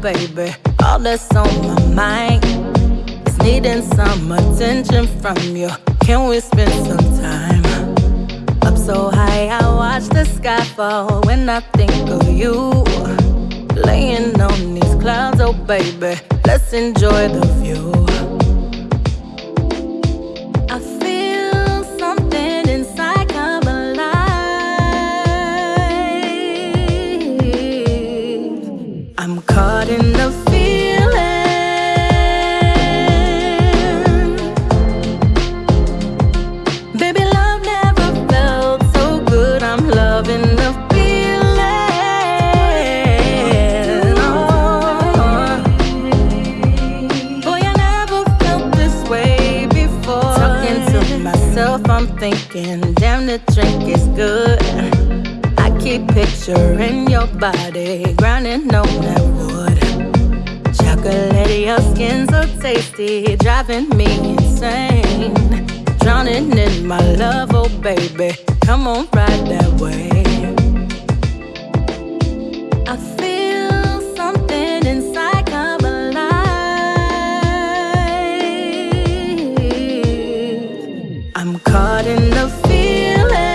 baby. All that's on my mind is needing some attention from you. Can we spend some time? Up so high, I watch the sky fall when I think of you. Laying on these clouds, oh baby, let's enjoy the view. I'm caught in the feeling. Baby, love never felt so good. I'm loving the feeling. Oh. Boy, I never felt this way before. Talking to myself, I'm thinking, damn, the drink is good keep picturing your body grinding on that wood. Chocolatey, your skin so tasty, driving me insane. Drowning in my love, oh baby, come on, ride that way. I feel something inside come alive. I'm caught in the feeling